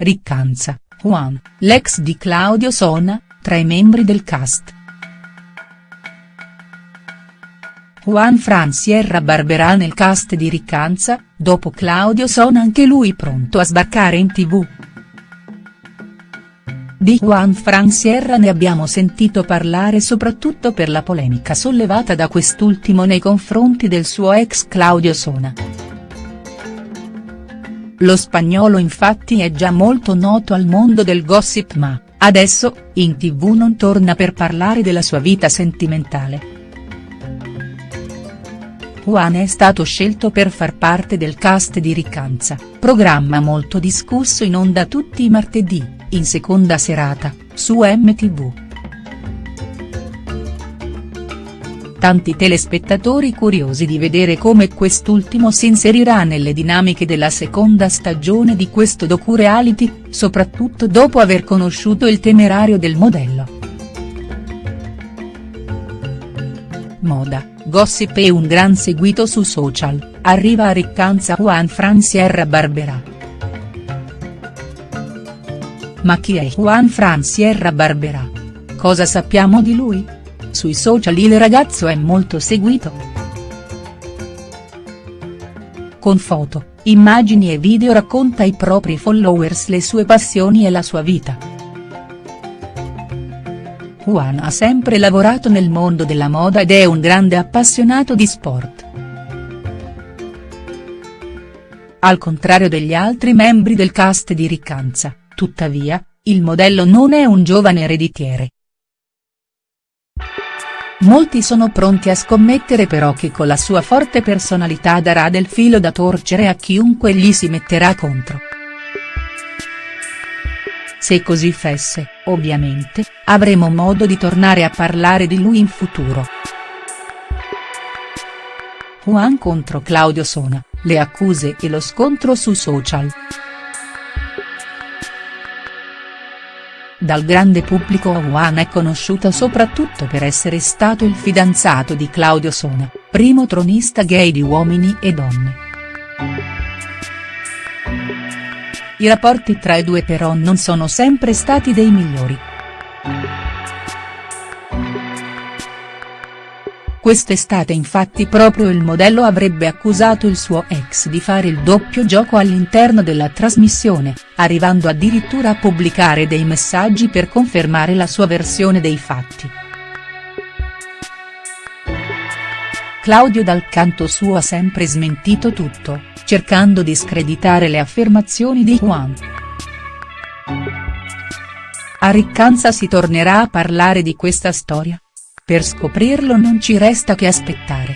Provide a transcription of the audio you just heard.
Riccanza, Juan, l'ex di Claudio Sona, tra i membri del cast. Juan Fran Sierra Barberà nel cast di Riccanza, dopo Claudio Sona anche lui pronto a sbarcare in tv. Di Juan Fran Sierra ne abbiamo sentito parlare soprattutto per la polemica sollevata da quest'ultimo nei confronti del suo ex Claudio Sona. Lo spagnolo infatti è già molto noto al mondo del gossip ma, adesso, in tv non torna per parlare della sua vita sentimentale. Juan è stato scelto per far parte del cast di Riccanza, programma molto discusso in onda tutti i martedì, in seconda serata, su MTV. Tanti telespettatori curiosi di vedere come quest'ultimo si inserirà nelle dinamiche della seconda stagione di questo docu-reality, soprattutto dopo aver conosciuto il temerario del modello. Moda gossip e un gran seguito su social, arriva a Riccanza Juan Fran Sierra Barberà. Ma chi è Juan Fran Sierra Barberà? Cosa sappiamo di lui? Sui social il ragazzo è molto seguito. Con foto, immagini e video racconta ai propri followers le sue passioni e la sua vita. Juan ha sempre lavorato nel mondo della moda ed è un grande appassionato di sport. Al contrario degli altri membri del cast di Riccanza, tuttavia, il modello non è un giovane ereditiere. Molti sono pronti a scommettere però che con la sua forte personalità darà del filo da torcere a chiunque gli si metterà contro. Se così fesse, ovviamente, avremo modo di tornare a parlare di lui in futuro. Juan contro Claudio Sona, le accuse e lo scontro su social. Dal grande pubblico Juan è conosciuto soprattutto per essere stato il fidanzato di Claudio Sona, primo tronista gay di Uomini e Donne. I rapporti tra i due però non sono sempre stati dei migliori. Quest'estate infatti proprio il modello avrebbe accusato il suo ex di fare il doppio gioco all'interno della trasmissione, arrivando addirittura a pubblicare dei messaggi per confermare la sua versione dei fatti. Claudio dal canto suo ha sempre smentito tutto, cercando di screditare le affermazioni di Juan. A Riccanza si tornerà a parlare di questa storia? Per scoprirlo non ci resta che aspettare.